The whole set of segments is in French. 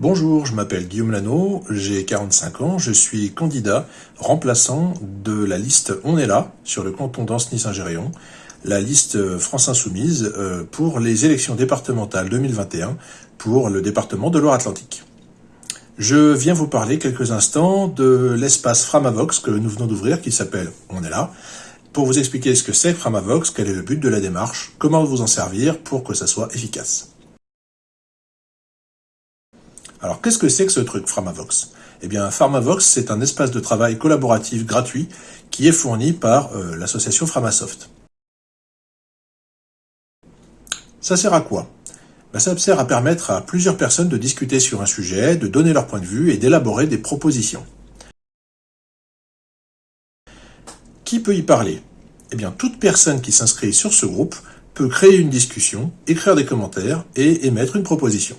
Bonjour, je m'appelle Guillaume Lano, j'ai 45 ans, je suis candidat remplaçant de la liste On est là sur le canton d'Ancenis-Saint-Géréon, la liste France Insoumise euh, pour les élections départementales 2021 pour le département de Loire-Atlantique. Je viens vous parler quelques instants de l'espace Framavox que nous venons d'ouvrir qui s'appelle On est là pour vous expliquer ce que c'est Framavox, quel est le but de la démarche, comment vous en servir pour que ça soit efficace. Alors, qu'est-ce que c'est que ce truc Framavox Eh bien, Pharmavox, c'est un espace de travail collaboratif gratuit qui est fourni par euh, l'association Framasoft. Ça sert à quoi? Ben, Ça sert à permettre à plusieurs personnes de discuter sur un sujet, de donner leur point de vue et d'élaborer des propositions. Qui peut y parler? Eh bien, toute personne qui s'inscrit sur ce groupe peut créer une discussion, écrire des commentaires et émettre une proposition.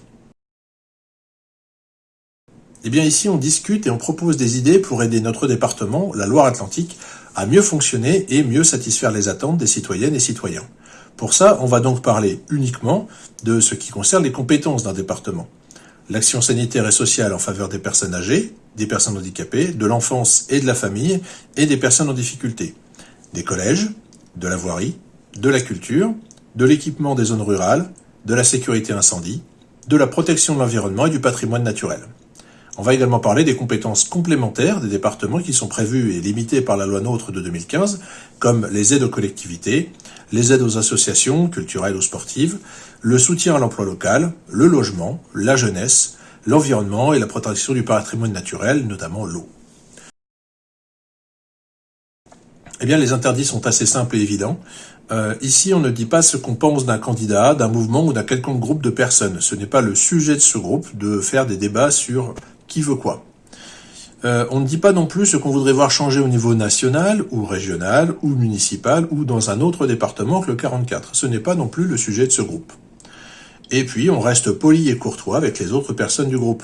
Eh bien ici, on discute et on propose des idées pour aider notre département, la Loire-Atlantique, à mieux fonctionner et mieux satisfaire les attentes des citoyennes et citoyens. Pour ça, on va donc parler uniquement de ce qui concerne les compétences d'un département. L'action sanitaire et sociale en faveur des personnes âgées, des personnes handicapées, de l'enfance et de la famille, et des personnes en difficulté. Des collèges, de la voirie, de la culture, de l'équipement des zones rurales, de la sécurité incendie, de la protection de l'environnement et du patrimoine naturel. On va également parler des compétences complémentaires des départements qui sont prévues et limitées par la loi NOTRe de 2015, comme les aides aux collectivités, les aides aux associations culturelles ou sportives, le soutien à l'emploi local, le logement, la jeunesse, l'environnement et la protection du patrimoine naturel, notamment l'eau. Eh bien, les interdits sont assez simples et évidents. Euh, ici, on ne dit pas ce qu'on pense d'un candidat, d'un mouvement ou d'un quelconque groupe de personnes. Ce n'est pas le sujet de ce groupe de faire des débats sur qui veut quoi. Euh, on ne dit pas non plus ce qu'on voudrait voir changer au niveau national, ou régional, ou municipal, ou dans un autre département que le 44. Ce n'est pas non plus le sujet de ce groupe. Et puis, on reste poli et courtois avec les autres personnes du groupe.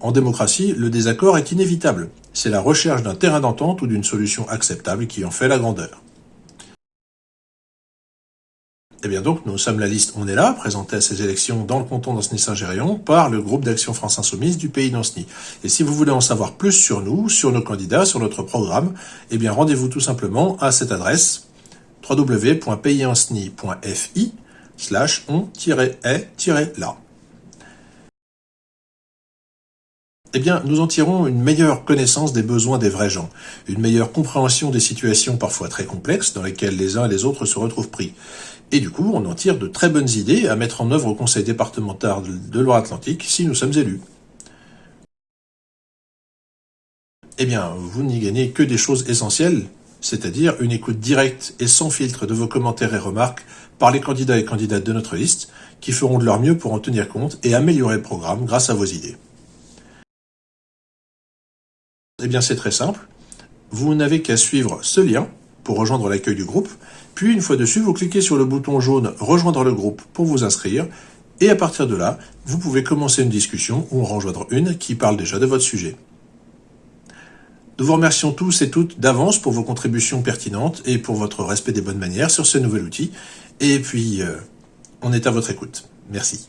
En démocratie, le désaccord est inévitable. C'est la recherche d'un terrain d'entente ou d'une solution acceptable qui en fait la grandeur. Eh bien donc, nous sommes la liste On est là, présentée à ces élections dans le canton d'Anceny-Saint-Géréon par le groupe d'action France Insoumise du pays d'Anceny. Et si vous voulez en savoir plus sur nous, sur nos candidats, sur notre programme, eh bien rendez-vous tout simplement à cette adresse www.payisanceny.fi slash on-est-là. Eh bien, nous en tirons une meilleure connaissance des besoins des vrais gens, une meilleure compréhension des situations parfois très complexes dans lesquelles les uns et les autres se retrouvent pris. Et du coup, on en tire de très bonnes idées à mettre en œuvre au Conseil départemental de Loire-Atlantique si nous sommes élus. Eh bien, vous n'y gagnez que des choses essentielles, c'est-à-dire une écoute directe et sans filtre de vos commentaires et remarques par les candidats et candidates de notre liste, qui feront de leur mieux pour en tenir compte et améliorer le programme grâce à vos idées. Eh bien, c'est très simple. Vous n'avez qu'à suivre ce lien pour rejoindre l'accueil du groupe, puis une fois dessus, vous cliquez sur le bouton jaune « Rejoindre le groupe » pour vous inscrire, et à partir de là, vous pouvez commencer une discussion ou en rejoindre une qui parle déjà de votre sujet. Nous vous remercions tous et toutes d'avance pour vos contributions pertinentes et pour votre respect des bonnes manières sur ce nouvel outil. Et puis, euh, on est à votre écoute. Merci.